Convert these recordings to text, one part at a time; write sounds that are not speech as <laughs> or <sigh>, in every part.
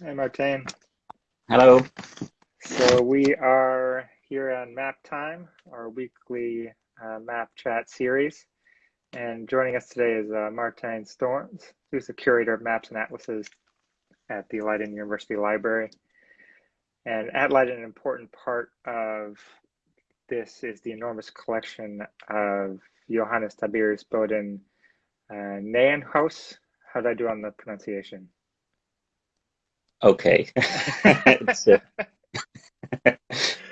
Hey, Martin. Hello. So we are here on Map Time, our weekly uh, map chat series. And joining us today is uh, Martin Storms, who's the curator of maps and atlases at the Leiden University Library. And at Leiden, an important part of this is the enormous collection of Johannes Tiberius Boden uh. How did I do on the pronunciation? Okay. <laughs> it's, uh,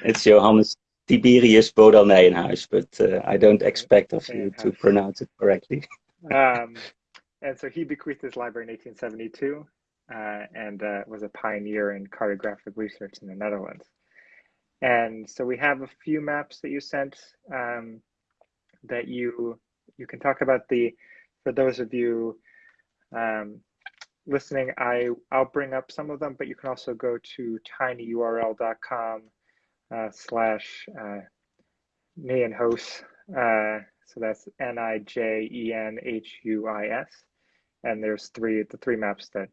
it's Johannes Tiberius Bodel Nijenhuis, but uh, I don't expect of you to pronounce it correctly. um, <laughs> and so he bequeathed his library in 1872 uh, and uh, was a pioneer in cartographic research in the Netherlands. And so we have a few maps that you sent um, that you you can talk about the for those of you um, listening, I, I'll bring up some of them, but you can also go to tinyurl.com uh, slash uh. Uh, so that's N-I-J-E-N-H-U-I-S. And there's three the three maps that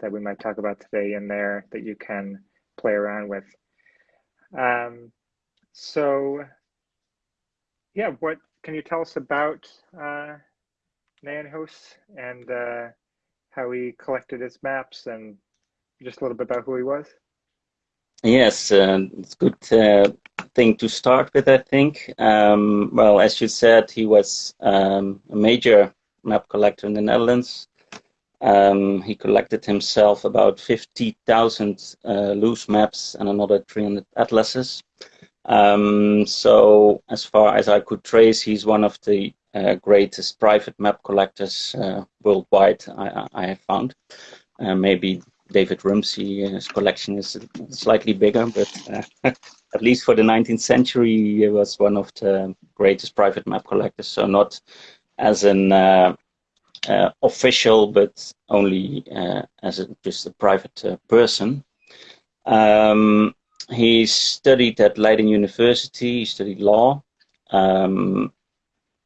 that we might talk about today in there that you can play around with. Um, so yeah, what can you tell us about uh, and uh, how he collected his maps and just a little bit about who he was? Yes, uh, it's a good uh, thing to start with, I think. Um, well, as you said, he was um, a major map collector in the Netherlands. Um, he collected himself about 50,000 uh, loose maps and another 300 atlases. Um, so, as far as I could trace, he's one of the greatest private map collectors uh, worldwide I, I, have found. Uh, maybe David Rumsey's collection is slightly bigger, but <laughs> at least for the 19th century, he was one of the greatest private map collectors. So not as an uh, uh, official, but only uh, as a, just a private person. Um, he studied at Leiden University. He studied law. Um,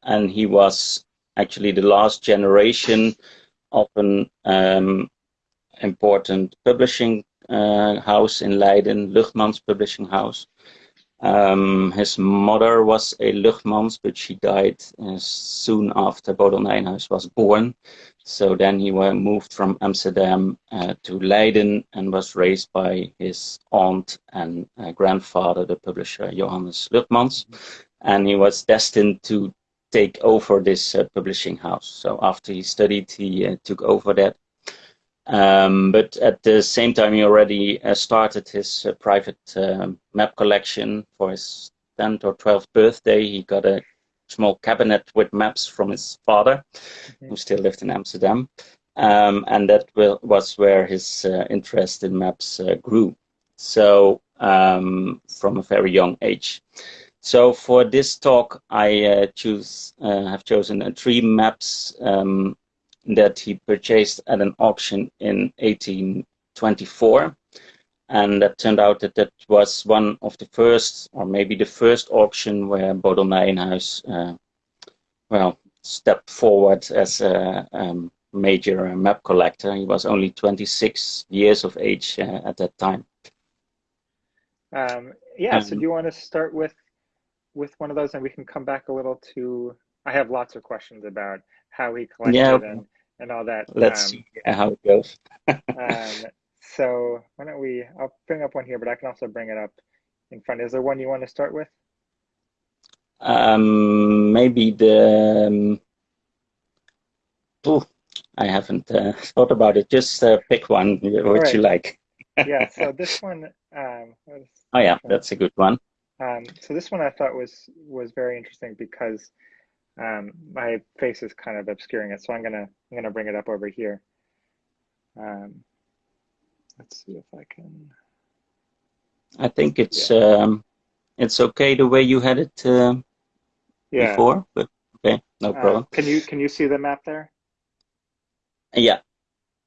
and he was actually the last generation of an um, important publishing uh, house in Leiden, Luchtmans Publishing House. Um, his mother was a Luchtmans, but she died uh, soon after Bodel was born. So then he moved from Amsterdam uh, to Leiden and was raised by his aunt and uh, grandfather, the publisher Johannes Luchtmans. And he was destined to take over this uh, publishing house. So after he studied, he uh, took over that. Um, but at the same time, he already uh, started his uh, private um, map collection for his 10th or 12th birthday. He got a small cabinet with maps from his father, -hmm. who still lived in Amsterdam. Um, and that will, was where his uh, interest in maps uh, grew. So um, from a very young age. So for this talk, I uh, choose uh, have chosen uh, three maps um, that he purchased at an auction in 1824. And that turned out that that was one of the first, or maybe the first auction where Bodel Nijenhuis, uh, well, stepped forward as a um, major map collector. He was only 26 years of age uh, at that time. Um, yeah, um, so do you want to start with with one of those and we can come back a little to I have lots of questions about how he collected yeah. and, and all that. Let's um, see how it goes. <laughs> um, so why don't we I'll bring up one here, but I can also bring it up in front. Is there one you want to start with? Um maybe the oh, I haven't uh, thought about it. Just uh, pick one which right. you like. yeah, so <laughs> this one um, Oh yeah, that's a good one. Um, so this one I thought was was very interesting because um, my face is kind of obscuring it. So I'm gonna I'm gonna bring it up over here. Um, let's see if I can. I think it's yeah. um, it's okay the way you had it uh, yeah. before, but okay, no uh, problem. Can you can you see the map there? Yeah.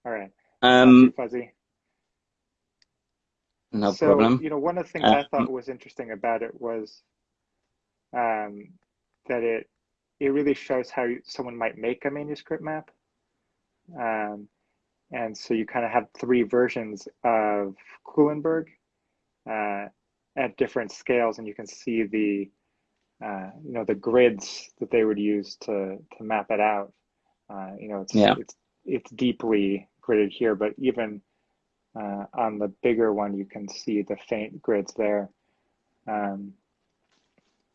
All right. Um, fuzzy. No so, problem. You know, one of the things uh, I thought was interesting about it was um, that it it really shows how someone might make a manuscript map. Um, and so you kind of have three versions of Kuilenburg uh, at different scales, and you can see the uh, you know the grids that they would use to to map it out. Uh, you know, it's yeah. it's it's deeply gridded here, but even uh, on the bigger one, you can see the faint grids there. Um,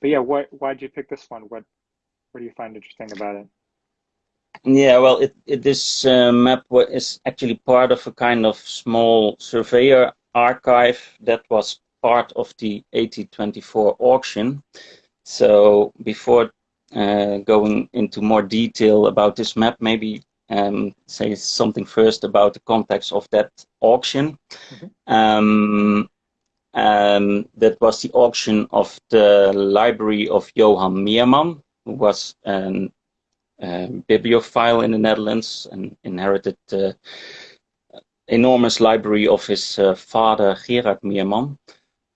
but yeah, what why did you pick this one? What what do you find interesting about it? Yeah, well, it, it, this uh, map is actually part of a kind of small surveyor archive that was part of the 1824 auction. So before uh, going into more detail about this map, maybe um, say something first about the context of that auction. Mm -hmm. um, um, that was the auction of the library of Johan Meerman, who was a um, bibliophile in the Netherlands and inherited the enormous library of his uh, father Gerard Meerman.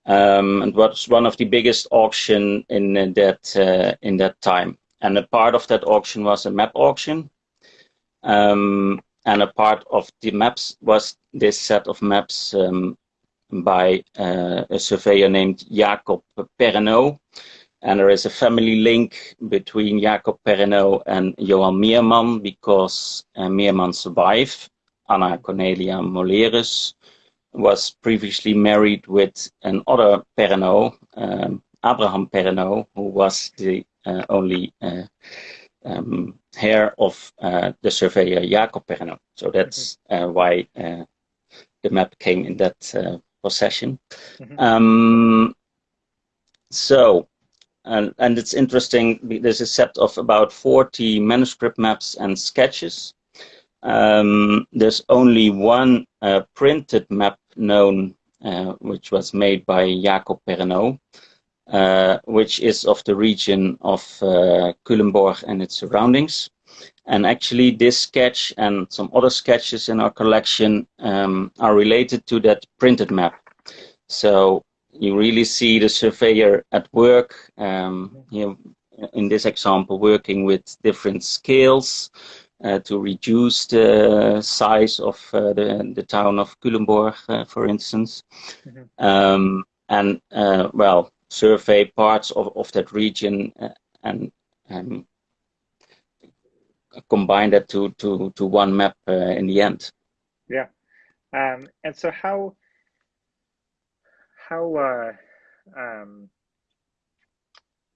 Um, and was one of the biggest auction in that uh, in that time. And a part of that auction was a map auction, um, and a part of the maps was this set of maps um, by uh, a surveyor named Jacob Perrenot, and there is a family link between Jacob Perrenot and Johan Meerman because uh, Meerman's wife, Anna Cornelia Molerus, was previously married with another Perrenot, um, Abraham Perrenot, who was the uh, only uh, um, heir of uh, the surveyor Jacob Perrenot. So that's uh, why uh, the map came in that uh, possession. Mm -hmm. um, so and, and it's interesting, there's a set of about 40 manuscript maps and sketches. Um, there's only one uh, printed map known, uh, which was made by Jacob Perrenot, uh, which is of the region of uh, Culemborg and its surroundings. And actually this sketch and some other sketches in our collection um, are related to that printed map. So you really see the surveyor at work, um, you know, in this example, working with different scales uh, to reduce the size of uh, the, the town of Culemborg, uh, for instance. Mm -hmm. um, and, uh, well, survey parts of, of that region uh, and um, combine that to, to, to one map uh, in the end. Yeah. Um, and so how how uh, um,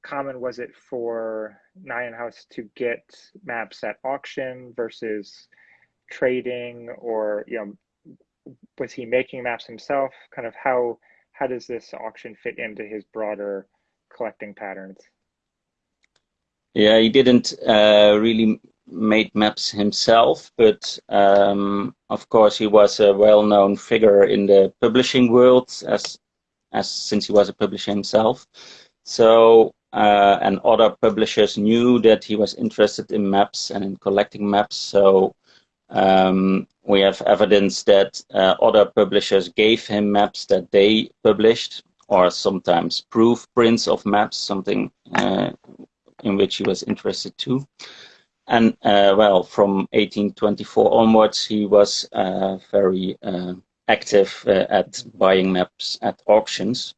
common was it for Nijenhuis to get maps at auction versus trading, or you know, was he making maps himself? Kind of how how does this auction fit into his broader collecting patterns? Yeah, he didn't uh, really made maps himself, but um, of course he was a well-known figure in the publishing world as as since he was a publisher himself. So uh, and other publishers knew that he was interested in maps and in collecting maps. So um, we have evidence that uh, other publishers gave him maps that they published, or sometimes proof prints of maps, something uh, in which he was interested too. And uh, well, from 1824 onwards, he was uh, very uh, active uh, at buying maps at auctions.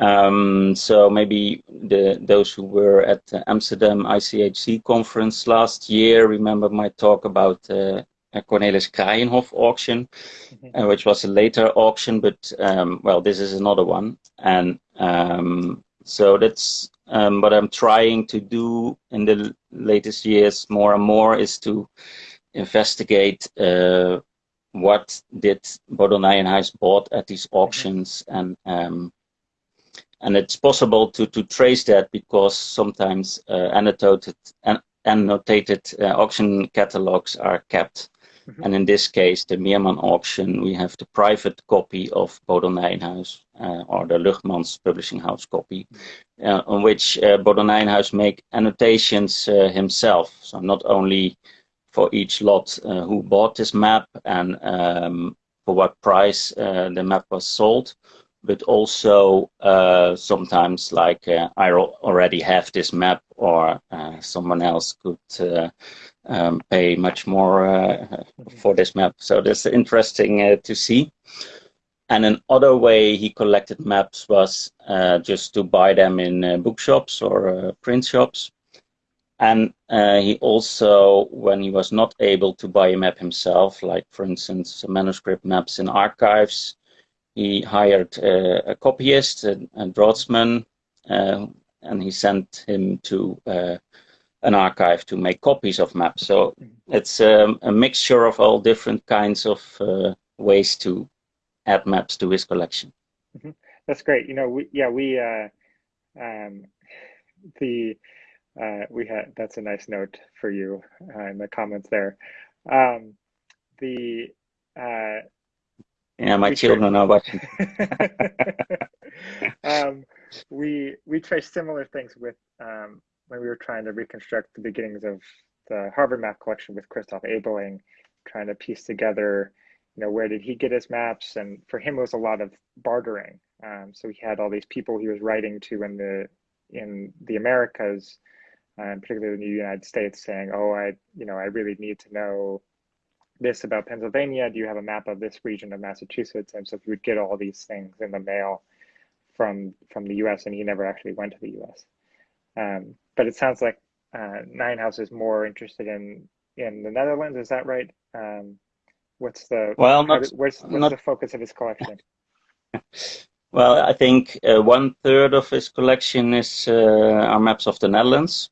Um, so maybe the those who were at the Amsterdam ICHC conference last year remember my talk about uh, Cornelis Kraaienhof auction, mm -hmm. uh, which was a later auction, but um, well, this is another one, and um, so that's um, what I'm trying to do in the latest years more and more is to investigate uh, what did Bodel Nijenhuis bought at these mm-hmm. auctions and um, and it's possible to, to trace that because sometimes uh, annotated and annotated uh, auction catalogs are kept. Mm -hmm. And in this case, the Meerman auction, we have the private copy of Bodel Nijenhuis, uh, or the Luchtmans Publishing House copy, mm-hmm. uh, on which uh, Bodel Nijenhuis make annotations uh, himself. So not only for each lot uh, who bought this map and um, for what price uh, the map was sold, but also uh, sometimes like I already have this map or someone else could um, pay much more uh, for this map. So that's interesting uh, to see. And another way he collected maps was uh, just to buy them in uh, bookshops or uh, print shops. And uh, he also, when he was not able to buy a map himself, like for instance, manuscript maps in archives, he hired a copyist, and, a draughtsman, and he sent him to an archive to make copies of maps. So mm-hmm. it's um, a mixture of all different kinds of uh, ways to add maps to his collection. Mm-hmm. That's great. You know, we, yeah, we uh, um, the uh, we had that's a nice note for you uh, in the comments there. Um, the uh, yeah, my children are watching. <laughs> um, we we trace similar things with um, when we were trying to reconstruct the beginnings of the Harvard map collection with Christoph Ebeling, trying to piece together, you know, where did he get his maps? And for him, it was a lot of bartering. Um, so he had all these people he was writing to in the in the Americas, um, particularly in the United States, saying, "Oh, I, you know, I really need to know this about Pennsylvania. Do you have a map of this region of Massachusetts?" And so he would get all these things in the mail from from the U.S. and he never actually went to the U.S. Um, but it sounds like uh, Nijenhuis is more interested in in the Netherlands. Is that right? Um, what's the well? Not, where's, what's not, the focus of his collection? <laughs> well, I think uh, one third of his collection is uh, are maps of the Netherlands,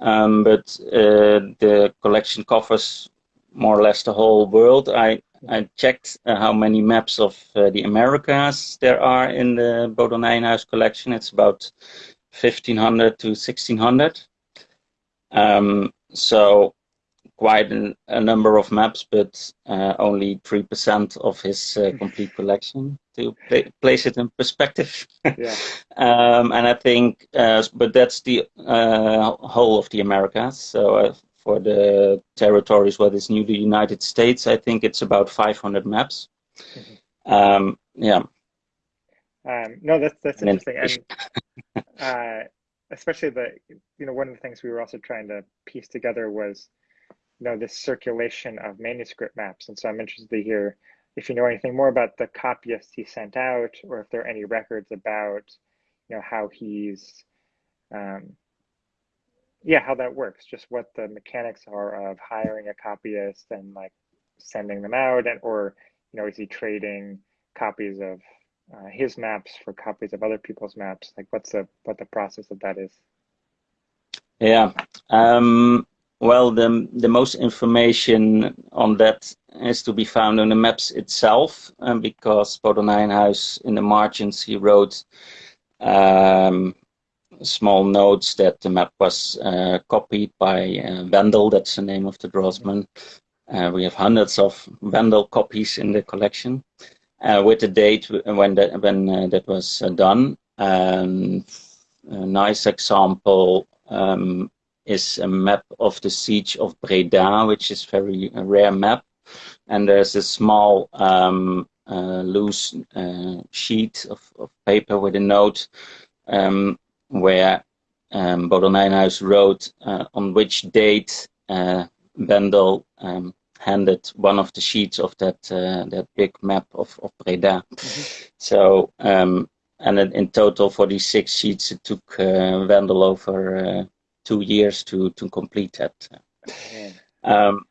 um, but uh, the collection covers more or less the whole world. I I checked uh, how many maps of uh, the Americas there are in the Bodel Nijenhuis collection. It's about 1500 to 1600. Um, so quite an, a number of maps, but uh, only 3% of his uh, complete collection to place it in perspective. yeah. <laughs> um, and I think, uh, but that's the uh, whole of the Americas. So uh, for the territories what is new, the United States, I think it's about 500 maps. Mm-hmm. Um, yeah. Um, no, that's that's interesting, and uh, especially the you know one of the things we were also trying to piece together was you know this circulation of manuscript maps, and so I'm interested to hear if you know anything more about the copyists he sent out, or if there are any records about you know how he's um, yeah how that works, just what the mechanics are of hiring a copyist and like sending them out, and or you know is he trading copies of uh, his maps for copies of other people's maps? Like, what's the what the process of that is? Yeah. Um, well, the the most information on that is to be found on the maps itself, um, because Bodel Nijenhuis in the margins he wrote um, small notes that the map was uh, copied by uh, Wendel. That's the name of the draughtsman. Uh, we have hundreds of Wendel copies in the collection uh, with the date when that when uh, that was uh, done. Um, a nice example um, is a map of the siege of Breda, which is very rare map. And there's a small um, uh, loose uh, sheet of, of, paper with a note um, where um, Bodel wrote uh, on which date uh, Wendel um, handed one of the sheets of that uh, that big map of, of Breda. Mm-hmm. So um, and in total for these six sheets it took uh, Wendel over uh, two years to to complete that. Um,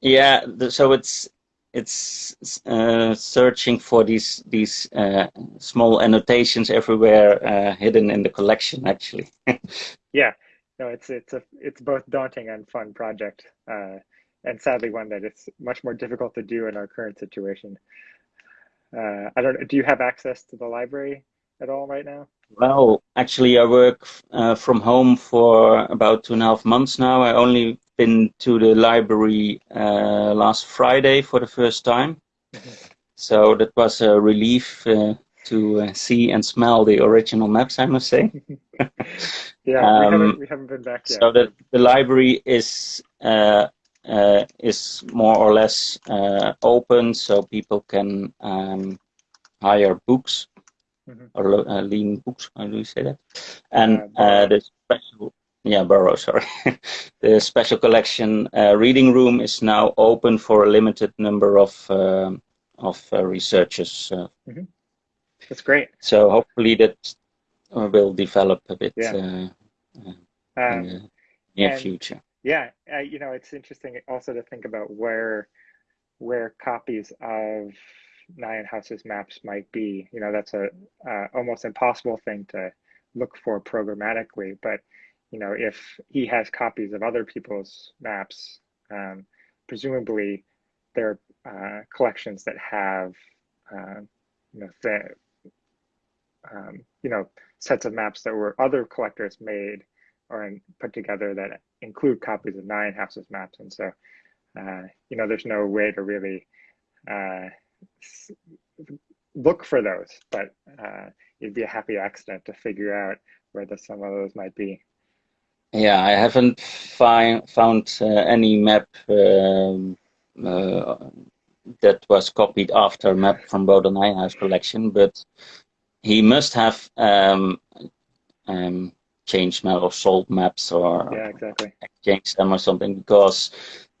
yeah, the, so it's it's uh, searching for these these uh, small annotations everywhere uh, hidden in the collection actually. <laughs> yeah, no, it's it's a it's both daunting and fun project. Uh, and sadly one that it's much more difficult to do in our current situation. Uh, I don't. Do you have access to the library at all right now? Well, actually, I work uh, from home for about two and a half months now. I only been to the library uh, last Friday for the first time, <laughs> so that was a relief uh, to uh, see and smell the original maps. I must say. <laughs> yeah, um, we, haven't, we haven't been back yet. So the the library is uh, uh, is more or less uh, open, so people can um, hire books mm -hmm. or uh, lean books. How do you say that? And uh, the special, yeah, Borough, <laughs> sorry. the special collection uh, reading room is now open for a limited number of uh, of uh, researchers. Mm -hmm. That's great. So hopefully that will develop a bit yeah. um, in the near future. Yeah, you know, it's interesting also to think about where where copies of Nijenhuis's maps might be. You know, that's a almost impossible thing to look for programmatically, but you know, if he has copies of other people's maps, um, presumably there are uh, collections that have, uh, you know, the, um, you know, sets of maps that were other collectors made or put together that include copies of Nijenhuis's maps. And so, uh, you know, there's no way to really uh, look for those, but uh, it'd be a happy accident to figure out where the, some of those might be. Yeah, I haven't fi found uh, any map um, uh, that was copied after map from Nijenhuis collection, but he must have um, um, changed map or sold maps or yeah, exactly. exchanged them or something because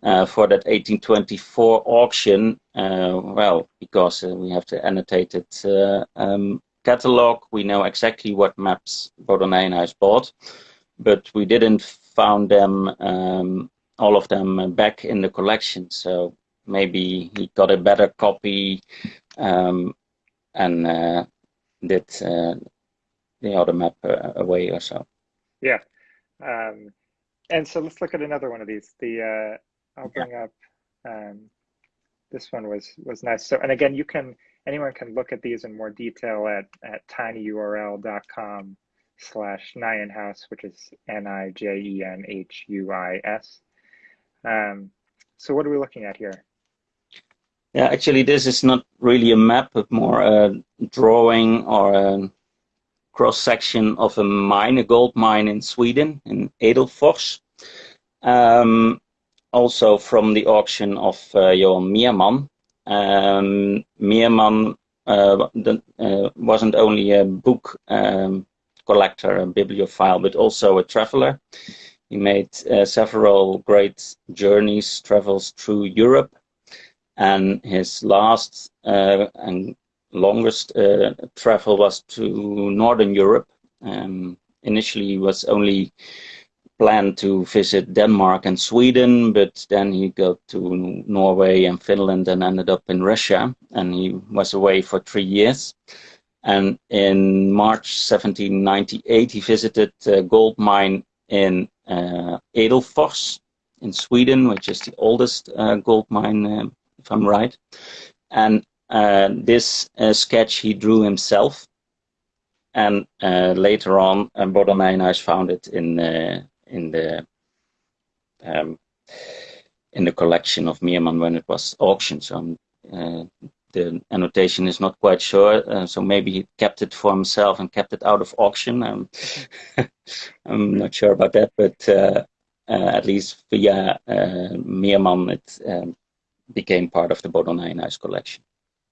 uh, for that 1824 auction, uh, well, because uh, we have the annotated uh, um, catalog, we know exactly what maps Nijenhuis bought but we didn't found them um, all of them back in the collection. So maybe he got a better copy um, and uh, did uh, the other map away or so. Yeah. Um, and so let's look at another one of these. The I'll bring yeah. up um, this one was was nice. So and again, you can anyone can look at these in more detail at at tinyurl.com slash Nijenhuis, which is N-I-J-E-N-H-U-I-S. Um, so what are we looking at here? Yeah, actually, this is not really a map, but more a drawing or a cross-section of a mine, a gold mine in Sweden, in Edelfors. Um, also from the auction of uh, Johan Meerman. Um, uh, uh, wasn't only a book um, collector and bibliophile, but also a traveler. He made several great journeys, travels through Europe, and his last and longest uh, travel was to Northern Europe. Um, initially, he was only planned to visit Denmark and Sweden, but then he got to Norway and Finland and ended up in Russia, and he was away for three years. And in March 1798, he visited a gold mine in uh, Edelfors in Sweden, which is the oldest uh, gold mine, uh, if I'm right. And uh, this uh, sketch he drew himself. And uh, later on, uh, Bodel Nijenhuis found it in in the um, in the collection of Meerman when it was auctioned. So the annotation is not quite sure, uh, so maybe he kept it for himself and kept it out of auction. Um, <laughs> I'm not sure about that, but uh, uh, at least via uh, Meerman, it um, became part of the Bodel Nijenhuis collection.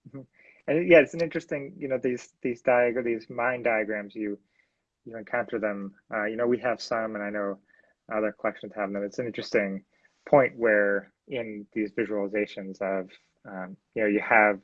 Mm -hmm. And yeah, it's an interesting, you know, these these diagram, these mine diagrams. You you encounter them. Uh, you know, we have some, and I know other collections have them. It's an interesting point where in these visualizations of um, you know, you have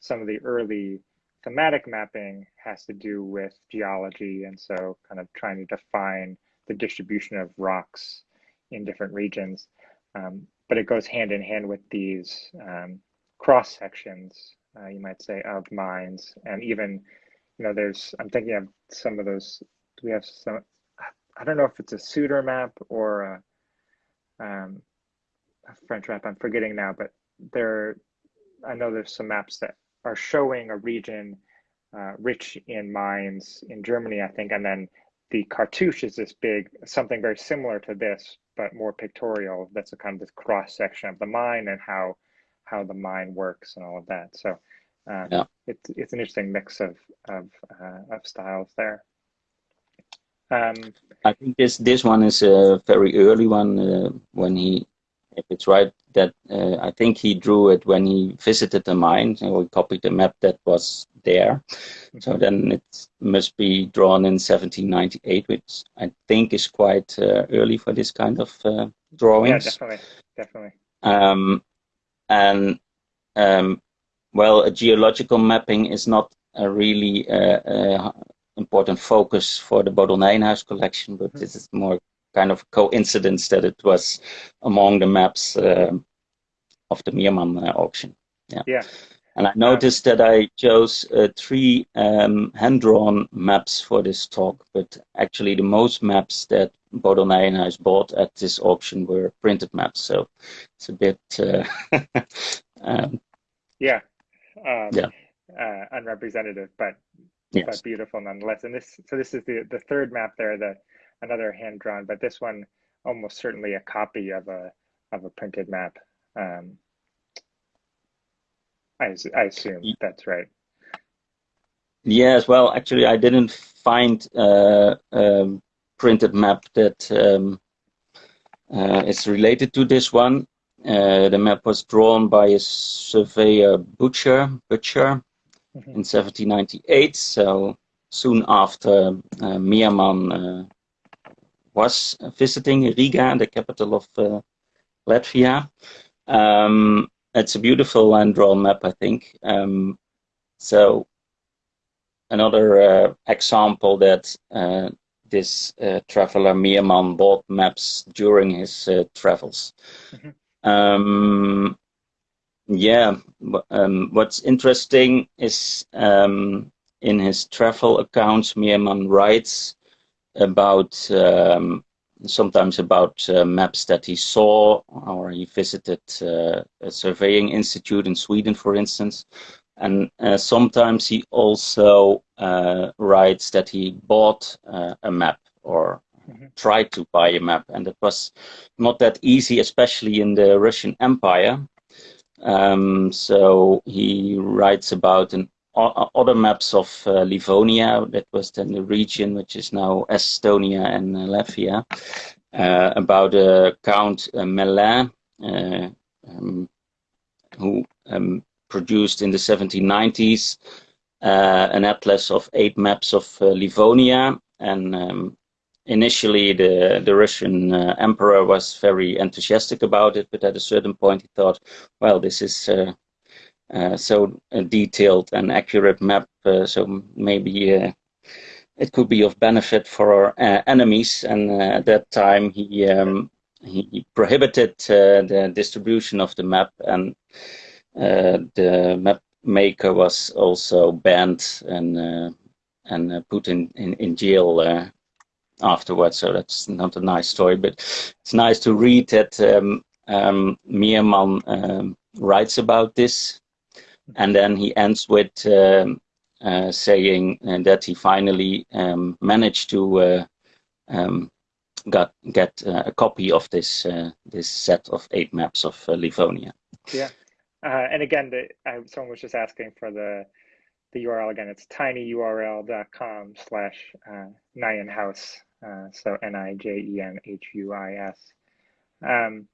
some of the early thematic mapping has to do with geology, and so kind of trying to define the distribution of rocks in different regions. Um, but it goes hand in hand with these um, cross sections, uh, you might say, of mines, and even, you know, there's. I'm thinking of some of those. We have some? I don't know if it's a Seutter map or a, um, a French map. I'm forgetting now, but there I know there's some maps that are showing a region uh, rich in mines in Germany, I think, and then the cartouche is this big, something very similar to this, but more pictorial. That's a kind of this cross section of the mine and how how the mine works and all of that. So um, yeah. it's it's an interesting mix of of uh, of styles there. Um, I think this this one is a very early one uh, when he if it's right, that uh, I think he drew it when he visited the mine. So we copied the map that was there. So mm-hmm. then it must be drawn in 1798, which I think is quite uh, early for this kind of uh, drawings. Yeah, definitely, definitely. Um, and um, well, a geological mapping is not a really uh, uh, important focus for the Bodel collection, but this is more kind of coincidence that it was among the maps uh, of the Meerman uh, auction. Yeah. Yeah. And I noticed um, that I chose uh, three um, hand-drawn maps for this talk, but actually the most maps that Bodel Nijenhuis bought at this auction were printed maps, so it's a bit... Uh, <laughs> um, yeah. Um, yeah. Uh, unrepresentative, but yes. but beautiful nonetheless. And this, so this is the the third map there, the another hand drawn, but this one almost certainly a copy of a of a printed map. Um, I, I assume that's right. Yes, well, actually, I didn't find uh, a printed map that um, uh, is related to this one. Uh, the map was drawn by a surveyor Butcher, Butcher mm -hmm. in 1798, so soon after uh, uh, was visiting Riga, the capital of uh, Latvia. Um, it's a beautiful land drawn map, I think. Um, so another uh, example that uh, this uh, traveler Meerman bought maps during his uh, travels. Mm -hmm. um, yeah, um, what's interesting is um, in his travel accounts, Meerman writes about um, sometimes about uh, maps that he saw or he visited uh, a surveying institute in Sweden, for instance. And uh, sometimes he also uh, writes that he bought uh, a map or mm -hmm. tried to buy a map. And it was not that easy, especially in the Russian Empire. Um, so he writes about an other maps of uh, Livonia, that was then the region which is now Estonia and uh, Latvia, uh, about uh, Count uh, Mellin, uh, um, who um, produced in the 1790s an atlas of eight maps of Livonia. And um, initially, the, the Russian emperor was very enthusiastic about it, but at a certain point he thought, well, this is uh, so a detailed and accurate map. Uh, so maybe uh, it could be of benefit for our enemies. And at that time, he um, he prohibited the distribution of the map, and the map maker was also banned and and put in, in, in jail uh, afterwards. So that's not a nice story, but it's nice to read that um, um, Meerman um, writes about this and then he ends with um, uh, saying uh, that he finally um, managed to uh, um, got get uh, a copy of this uh, this set of eight maps of Livonia. Yeah, and again, the, I, someone was just asking for the the URL again. It's tinyurl.com slash Nijenhuis. so N I J E N H U I S. Um,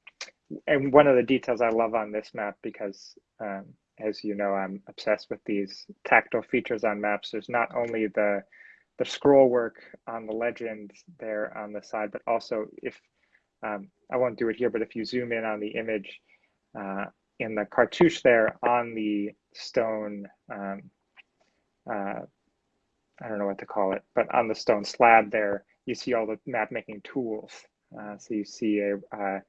and one of the details I love on this map because um, as you know, I'm obsessed with these tactile features on maps. There's not only the the scroll work on the legend there on the side, but also if um, I won't do it here, but if you zoom in on the image uh, in the cartouche there on the stone, um, uh, I don't know what to call it, but on the stone slab there, you see all the map making tools. Uh, so you see a, uh,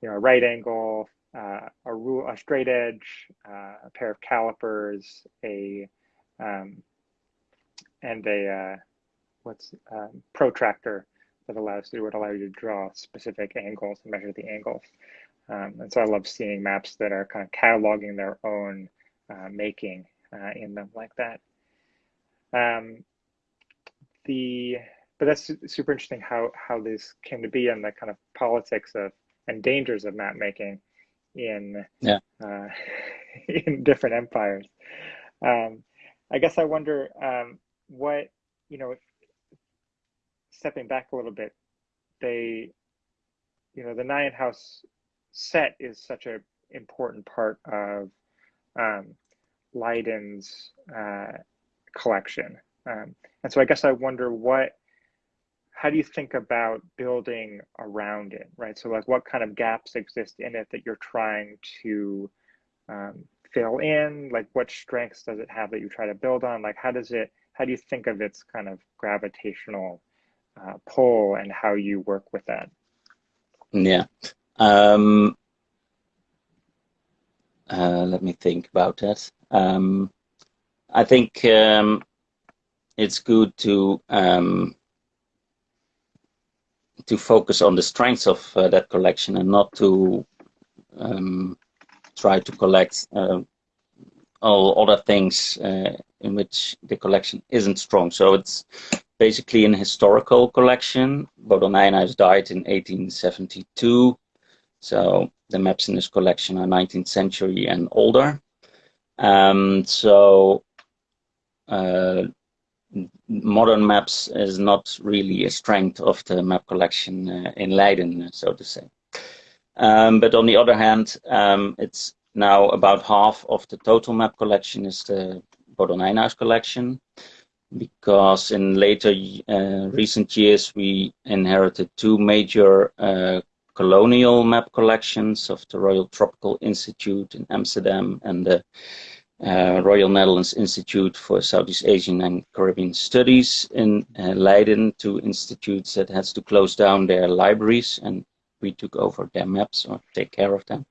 you know, a right angle, uh, a rule, a straight edge, uh, a pair of calipers, a um, and a uh, what's um, protractor that allows you would allow you to draw specific angles and measure the angles. Um, and so I love seeing maps that are kind of cataloging their own making in them like that. Um, the but that's super interesting how how this came to be and the kind of politics of and dangers of map making in yeah. uh, <laughs> in different empires. Um, I guess I wonder um, what you know. Stepping back a little bit, they, you know, the Nijenhuis set is such an important part of um, Leiden's uh, collection. Um, and so I guess I wonder what, how do you think about building around it, right? So like what kind of gaps exist in it that you're trying to um, fill in? Like what strengths does it have that you try to build on? Like how does it, how do you think of its kind of gravitational uh, pull and how you work with that? Yeah. Um, uh, let me think about that. Um, I think um, it's good to um, to focus on the strengths of uh, that collection and not to um, try to collect uh, all other things uh, in which the collection isn't strong. So it's basically an historical collection. Bodel Nijenhuis died in 1872, so the maps in this collection are 19th century and older. Um, so uh, modern maps is not really a strength of the map collection uh, in Leiden, so to say. Um, but on the other hand, um, it's now about half of the total map collection is the Bodel Nijenhuis collection because in later uh, recent years we inherited two major uh, colonial map collections of the Royal Tropical Institute in Amsterdam and the uh, Royal Netherlands Institute for Southeast Asian and Caribbean Studies in uh, Leiden, two institutes that had to close down their libraries and we took over their maps or take care of them.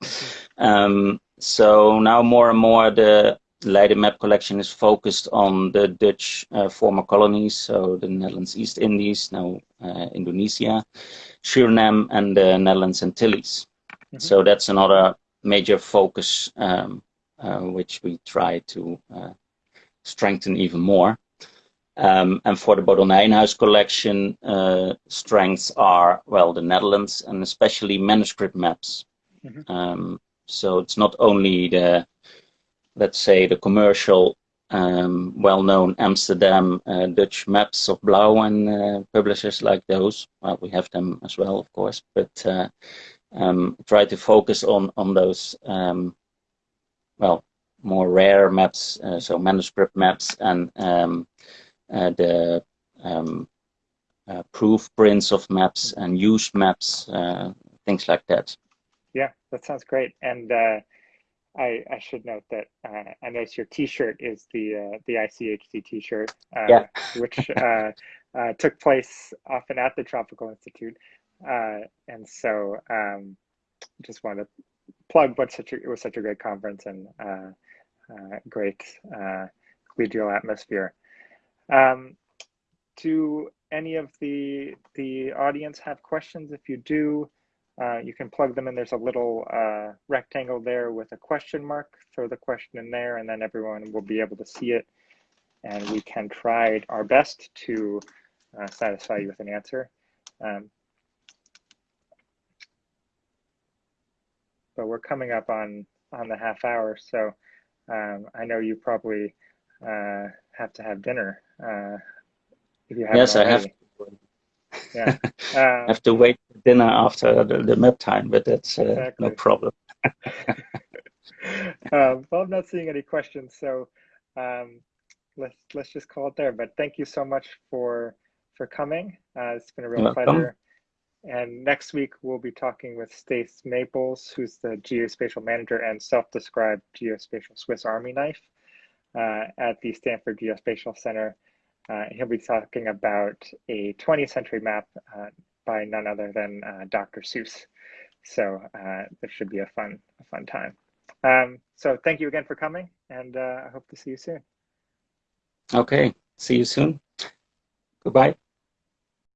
Um, so now more and more the Leiden map collection is focused on the Dutch uh, former colonies, so the Netherlands East Indies, now uh, Indonesia, Suriname, and the Netherlands Antilles. Mm -hmm. So that's another major focus um, which we try to uh, strengthen even more. Um, and for the Bodel Nijenhuis collection, uh, strengths are, well, the Netherlands and especially manuscript maps. Mm -hmm. um, so it's not only the let's say, the commercial, um, well-known Amsterdam uh, Dutch maps of Blaeu and uh, publishers like those. Well, we have them as well, of course, but uh, um, try to focus on on those, um, well, more rare maps, uh, so manuscript maps and um, uh, the um, uh, proof prints of maps and used maps, things like that. Yeah, that sounds great. And I, I should note that uh, I noticed your T-shirt is the uh, the ICHC T-shirt, uh, yeah. <laughs> which uh, uh, took place often at the Tropical Institute, uh, and so um, just wanted to plug what such a, it was such a great conference and great collegial atmosphere. Um, do any of the the audience have questions? If you do, uh, you can plug them in. There's a little uh, rectangle there with a question mark. Throw the question in there, and then everyone will be able to see it. And we can try our best to uh, satisfy you with an answer. Um, but we're coming up on on the half hour, so um, I know you probably uh, have to have dinner. Uh, if you yes, I have yeah. <laughs> Uh, have to wait for dinner after the, the map time, but that's uh, exactly. no problem. <laughs> <laughs> um, well, I'm not seeing any questions, so um, let's let's just call it there. But thank you so much for for coming. Uh, it's been a real pleasure. And next week we'll be talking with Stace Maples, who's the geospatial manager and self-described geospatial Swiss Army knife uh, at the Stanford Geospatial Center. Uh, he'll be talking about a 20th century map uh, by none other than uh, Dr. Seuss. So uh, this should be a fun, a fun time. Um, so thank you again for coming, and uh, I hope to see you soon. Okay, see you soon. Goodbye.